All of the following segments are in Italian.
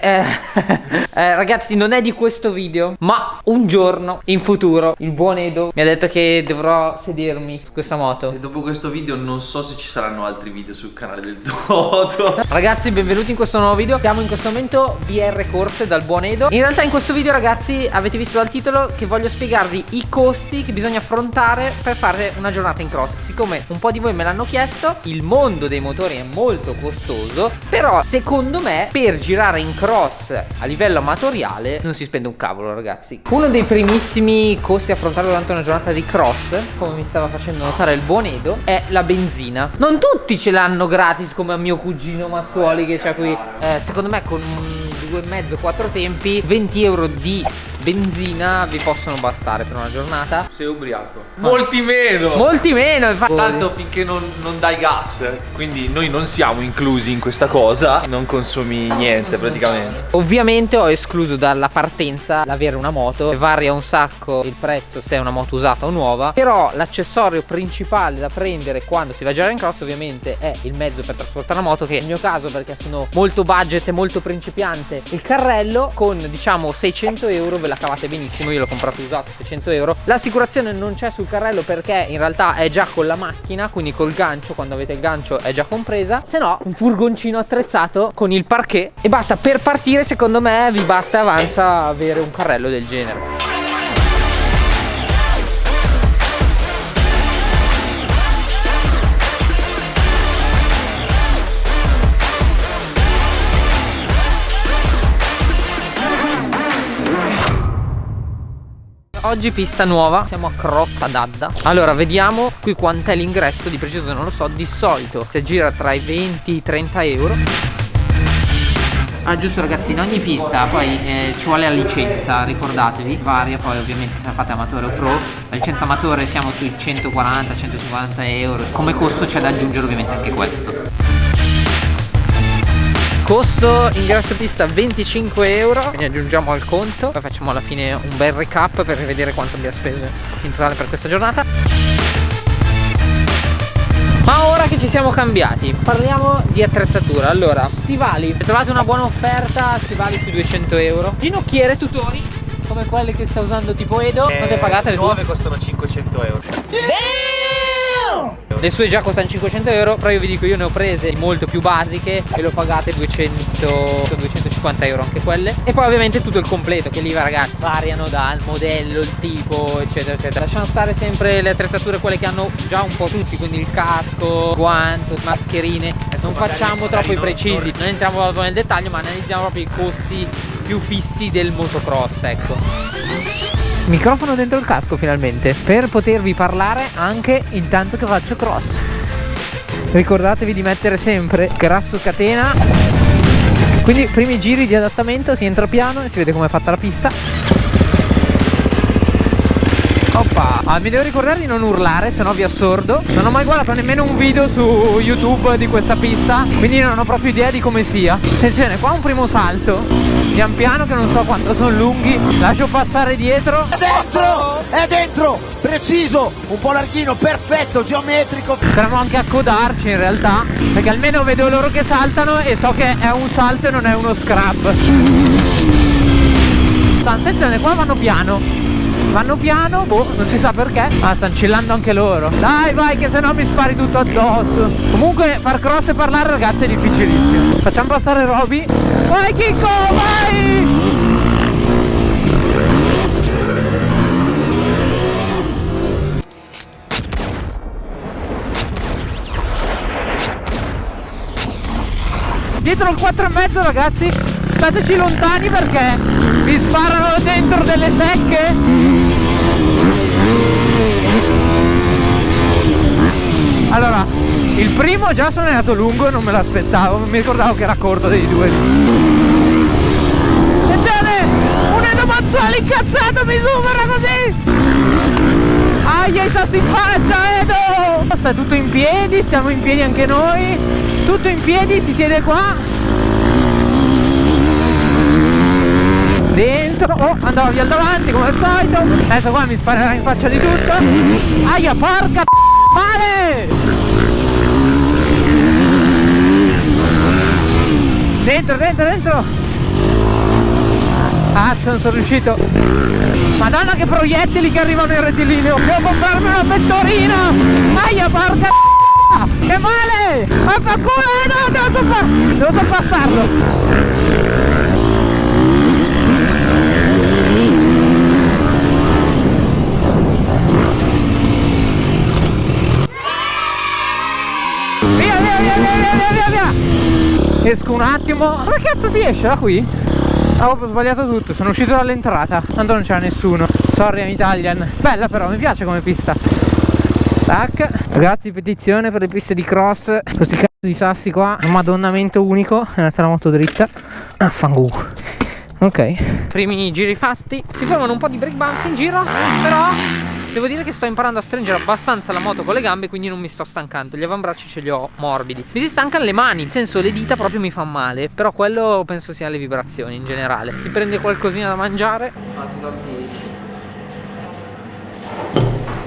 eh, eh, ragazzi non è di questo video Ma un giorno in futuro il buon Edo mi ha detto che dovrò sedermi su questa moto. E dopo questo video non so se ci saranno altri video sul canale del Toto Ragazzi benvenuti in questo nuovo video. Siamo in questo momento VR Corse dal buon Edo. In realtà in questo video ragazzi avete visto dal titolo che voglio spiegarvi i costi che bisogna affrontare per fare una giornata in cross. Siccome un po' di voi me l'hanno chiesto Il mondo dei motori è molto costoso Però secondo me per girare in cross a livello amatoriale non si spende un cavolo ragazzi. Uno dei primissimi costi affrontare durante una giornata di cross Come mi stava facendo notare il buon Edo È la benzina. Non tutti ce l'hanno gratis come a mio cugino Mazzuoli Che c'ha qui eh, Secondo me con due e mezzo, quattro tempi 20 euro di benzina vi possono bastare per una giornata? Sei ubriaco. Molti meno. Molti meno infatti. Tanto finché non, non, dai gas Quindi noi non siamo inclusi in questa cosa. Non consumi niente praticamente. Ovviamente ho escluso dalla partenza l'avere una moto. Varia un sacco il prezzo se è una moto usata o nuova. Però l'accessorio principale da prendere quando si va a girare in cross ovviamente è il mezzo per trasportare la moto Che nel mio caso perché sono molto budget e molto principiante Il carrello con diciamo 600 euro ve la cavate benissimo Io l'ho comprato usato 600 euro. L'assicurazione non c'è sul carrello perché in realtà è già con la macchina Quindi col gancio quando avete il gancio è già compresa. Se no un furgoncino attrezzato con il parquet E basta. Per partire secondo me vi basta e avanza avere un carrello del genere Oggi pista nuova, siamo a Crotta d'Adda. Allora vediamo qui quant'è l'ingresso, di preciso non lo so Di solito si gira tra i 20 e i 30 euro. Ah giusto ragazzi in ogni pista poi eh, ci vuole la licenza ricordatevi varia poi ovviamente se la fate amatore o pro. La licenza amatore siamo sui 140-150 euro. Come costo c'è da aggiungere ovviamente anche questo Costo ingresso pista 25 euro. Quindi aggiungiamo al conto. Poi facciamo alla fine un bel recap per vedere quanto abbiamo speso in totale per questa giornata. Ma ora che ci siamo cambiati Parliamo di attrezzatura. Allora, stivali. Trovate una buona offerta Stivali su 200 euro. Ginocchiere, tutori Come quelle che sta usando tipo Edo. Eh, Quante pagate le nuove costano 500 euro le sue già costano 500 euro Però io vi dico io ne ho prese molto più basiche E lo pagate 200 250 euro anche quelle. E poi ovviamente tutto il completo Che lì ragazzi variano dal modello, il tipo eccetera eccetera. Lasciamo stare sempre le attrezzature quelle che hanno già un po' tutti Quindi il casco, guanto, mascherine. Non facciamo troppo i precisi Non entriamo proprio nel dettaglio ma analizziamo proprio i costi più fissi del motocross ecco Microfono dentro il casco finalmente Per potervi parlare anche intanto che faccio cross. Ricordatevi di mettere sempre grasso catena. Quindi primi giri di adattamento si entra piano e si vede come è fatta la pista ah, mi devo ricordare di non urlare, se no vi assordo. Non ho mai guardato nemmeno un video su YouTube di questa pista, quindi non ho proprio idea di come sia. Attenzione, qua un primo salto, pian piano che non so quanto sono lunghi. Lascio passare dietro. È dentro! È dentro! Preciso, un po' larghino, perfetto, geometrico. Potremmo anche accodarci in realtà, perché almeno vedo loro che saltano e so che è un salto e non è uno scrub. Attenzione, qua vanno piano Vanno piano, boh, non si sa perché Ah, stanno chillando anche loro. Dai, vai, che se no mi spari tutto addosso. Comunque, far cross e parlare, ragazzi, è difficilissimo. Facciamo passare Roby. Vai, Kiko, vai! Dietro il 4,5 ragazzi Stateci lontani perché vi sparano dentro delle secche primo già sono andato lungo e non me l'aspettavo, non mi ricordavo che era corto dei due. Attenzione! Un Edo Mazzoli incazzato mi supera così! Aia i sassi in faccia Edo! Sta tutto in piedi, stiamo in piedi anche noi. Tutto in piedi, si siede qua. Dentro, oh, andava via davanti come al solito. Adesso qua mi sparerà in faccia di tutto. Aia, porca Male! Dentro, dentro, dentro! Cazzo, non sono riuscito. Madonna che proiettili che arrivano in rettilineo. Devo comprarmi una pettorina. Aia, porca Che male! Ma fa culo, eh, no, devo, soppa devo sorpassarlo. Esco un attimo. Ma cazzo si esce da qui? Ho sbagliato tutto, sono uscito dall'entrata. Tanto non c'era nessuno. Sorry, I'm Italian. Bella però, mi piace come pista. Tac. Ragazzi, petizione per le piste di cross. Questi cazzo di sassi qua. Un madonnamento unico. È andata la moto dritta. Ah. Ok. Primi giri fatti. Si formano un po' di break bumps in giro. Però Devo dire che sto imparando a stringere abbastanza la moto con le gambe Quindi non mi sto stancando. Gli avambracci ce li ho morbidi. Mi si stancano le mani Nel senso le dita proprio mi fanno male Però quello penso sia le vibrazioni in generale. Si prende qualcosina da mangiare.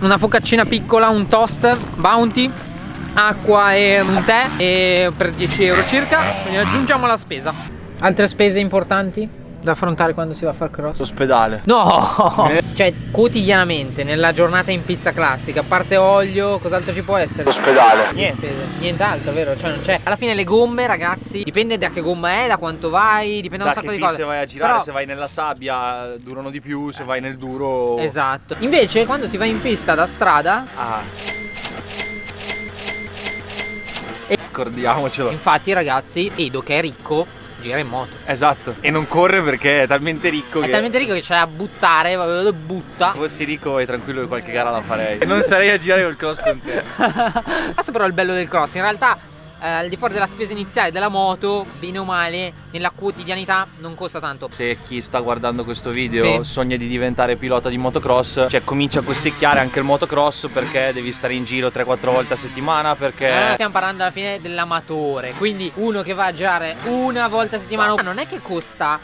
Una focaccina piccola Un toast Bounty Acqua e un tè e per 10 euro circa. Quindi aggiungiamo la spesa. Altre spese importanti? Da affrontare quando si va a far cross? L'ospedale. No! Cioè, quotidianamente, nella giornata in pista classica, a parte olio, cos'altro ci può essere? L'ospedale. Niente, nient'altro, vero? Cioè, non c'è. Alla fine le gomme, ragazzi, dipende da che gomma è, da quanto vai, dipende da un Da sacco che di cose. piste vai a girare, Però- se vai nella sabbia durano di più, se vai nel duro... Esatto. Invece, quando si va in pista da strada, Ah. Scordiamocelo. infatti, ragazzi, Edo che è ricco, gira in moto. Esatto. E non corre perché è talmente ricco È che... talmente ricco che c'è da buttare, lo butta. Se fossi ricco e tranquillo che qualche gara la farei. E non sarei a girare col cross con te. Questo però è il bello del cross, in realtà eh, al di fuori della spesa iniziale della moto, bene o male, nella quotidianità non costa tanto. Se chi sta guardando questo video Sì. sogna di diventare pilota di motocross, cioè comincia a costicchiare anche il motocross perché devi stare in giro 3-4 volte a settimana perché... Eh, stiamo parlando alla fine dell'amatore, quindi uno che va a girare una volta a settimana non è che costa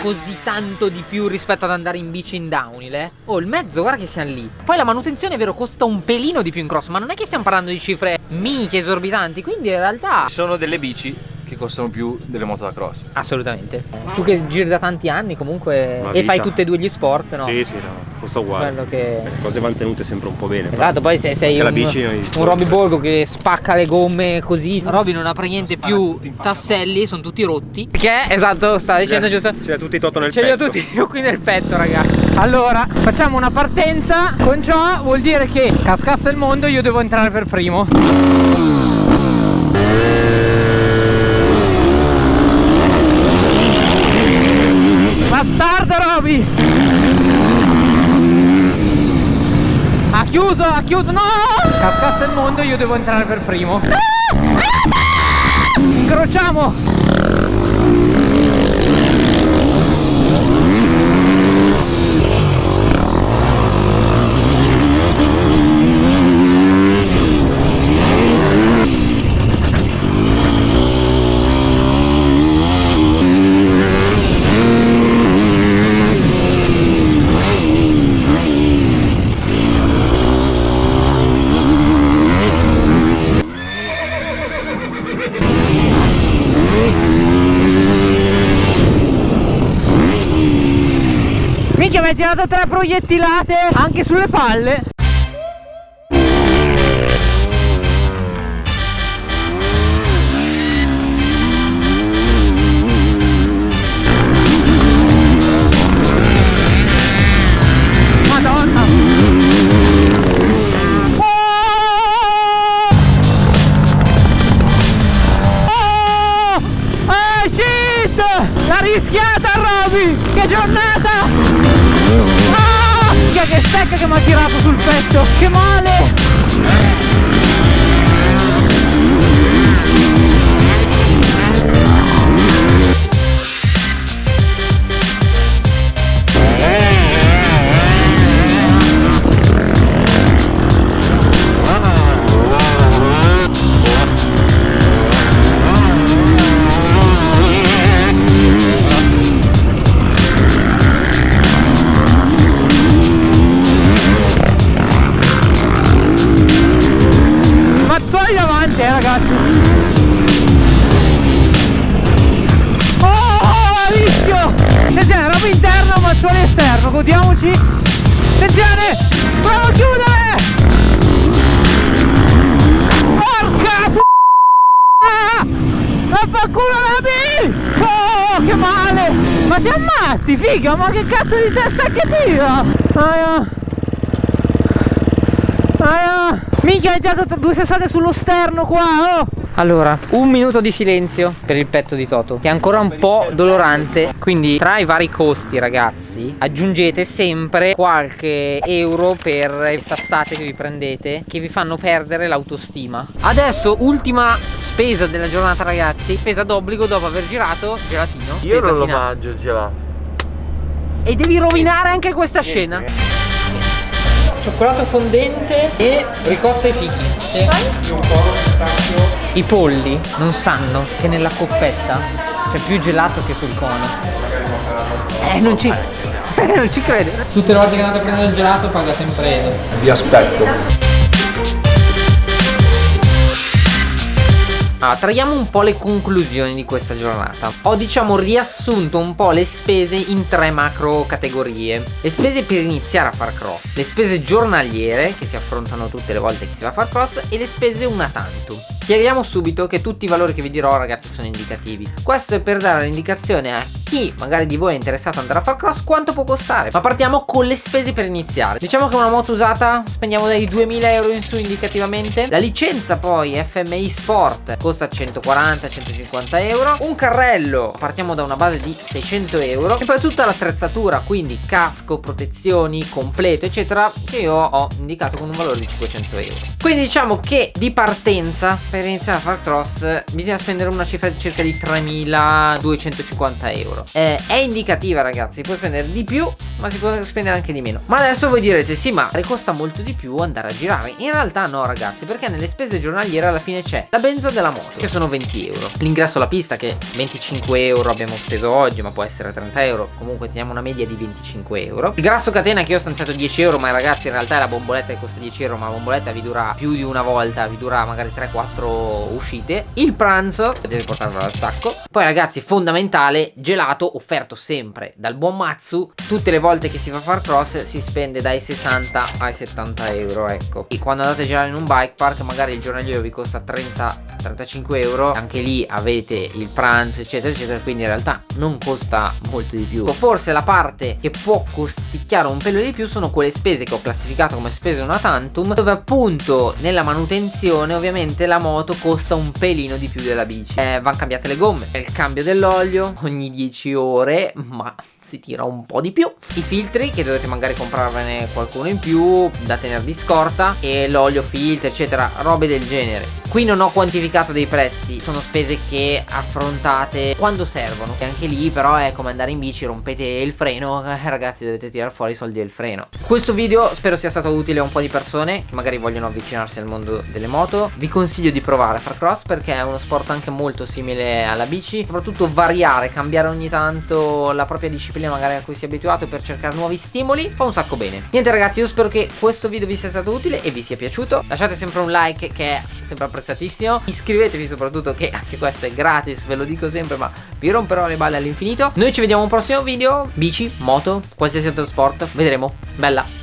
così tanto di più rispetto ad andare in bici in downhill, eh. Oh, il mezzo, guarda che siamo lì. Poi la manutenzione, è vero, costa un pelino di più in cross, ma non è che stiamo parlando di cifre minchie esorbitanti, quindi in realtà Ci sono delle bici che costano più delle moto da cross. Assolutamente. Tu che giri da tanti anni comunque Una e fai tutti e due gli sport, no? Sì, sì, no, costa uguale. Quello che Le cose vanno tenute sempre un po' bene. Esatto, poi se sei un, bici, un Robby Borgo che spacca le gomme così. Robby non ha praticamente più tasselli, sono tutti rotti. Perché, esatto, sta dicendo giusto. Ce l'ha tutti Toto nel Ce li ho petto. tutti io qui nel petto ragazzi. Allora, facciamo una partenza. Con ciò vuol dire che cascasse il mondo io devo entrare per primo. Bastardo Robby! Ha chiuso, ha chiuso, no! Cascasse il mondo io devo entrare per primo. Incrociamo Minchia mi hai tirato tre proiettilate Anche sulle palle Madonna Oh! Oh! Shit! L'ha rischiata Roby! Che giornata! Minchia, Che stecca che mi ha tirato sul petto! Che male! Matti figa ma che cazzo di testa che tira? Aia. Aia. Minchia hai dato due sassate sullo sterno qua oh. Allora, un minuto di silenzio per il petto di Toto Che è ancora un po' dolorante. Quindi tra i vari costi ragazzi Aggiungete sempre qualche euro per le sassate che vi prendete Che vi fanno perdere l'autostima. Adesso ultima spesa della giornata ragazzi. Spesa d'obbligo dopo aver girato gelatino. Io non lo mangio il gelato. E devi rovinare anche questa scena. Cioccolato fondente e ricotta ai fichi I polli non sanno che nella coppetta c'è più gelato che sul cono. Eh non ci Eh non ci crede Tutte le volte che andate a prendere il gelato paga sempre Edo. Vi aspetto. Allora, traiamo un po' le conclusioni di questa giornata. Ho diciamo riassunto un po' le spese in tre macro categorie. Le spese per iniziare a far cross, le spese giornaliere che si affrontano tutte le volte che si va a far cross e le spese una tantum. Chiariamo subito che tutti i valori che vi dirò ragazzi sono indicativi. Questo è per dare l'indicazione a chi magari di voi è interessato ad andare a far cross quanto può costare. Ma partiamo con le spese per iniziare. Diciamo che una moto usata spendiamo dai 2000 euro in su indicativamente. La licenza poi FMI Sport costa 140-150 euro. Un carrello partiamo da una base di 600 euro. E poi tutta l'attrezzatura, quindi casco, protezioni, completo eccetera, che io ho indicato con un valore di 500 euro. Quindi diciamo che di partenza per iniziare a far cross bisogna spendere una cifra di circa di 3250 euro. Eh, è indicativa ragazzi, può spendere di più ma si può spendere anche di meno. Ma adesso voi direte sì ma costa molto di più andare a girare. In realtà no ragazzi perché nelle spese giornaliere alla fine c'è la benza della moto che sono 20 euro. L'ingresso alla pista che 25 euro abbiamo speso oggi ma può essere 30 euro. Comunque teniamo una media di 25 euro. Il grasso catena che io ho stanziato 10 euro ma ragazzi in realtà è la bomboletta che costa 10 euro ma la bomboletta vi dura più di una volta, vi dura magari 3-4 uscite. Il pranzo deve portarvelo al sacco. Poi ragazzi fondamentale gelato offerto sempre dal buon Matsu tutte le volte che si fa far cross si spende dai 60 ai 70 euro ecco. E quando andate a girare in un bike park magari il giornaliero vi costa 30 35 euro. Anche lì avete il pranzo eccetera eccetera quindi in realtà non costa molto di più. Forse la parte che può costicchiare un pelo di più sono quelle spese che ho classificato come spese una tantum dove appunto nella manutenzione ovviamente la moto costa un pelino di più della bici. Eh, vanno cambiate le gomme il cambio dell'olio ogni 10 ore ma si tira un po' di più. I filtri che dovete magari comprarvene qualcuno in più da tenere di scorta e l'olio filtro eccetera robe del genere. Qui non ho quantificato dei prezzi sono spese che affrontate quando servono. E anche lì però è come andare in bici rompete il freno eh, ragazzi dovete tirare fuori i soldi del freno. Questo video spero sia stato utile a un po' di persone che magari vogliono avvicinarsi al mondo delle moto. Vi consiglio di provare a far cross perché è uno sport anche molto simile alla bici. Soprattutto variare cambiare ogni tanto la propria disciplina magari a cui si è abituato per cercare nuovi stimoli fa un sacco bene. Niente ragazzi io spero che questo video vi sia stato utile e vi sia piaciuto. Lasciate sempre un like che è sempre apprezzatissimo. Iscrivetevi soprattutto che anche questo è gratis ve lo dico sempre ma vi romperò le balle all'infinito. Noi ci vediamo a un prossimo video. Bici moto qualsiasi altro sport vedremo. Bella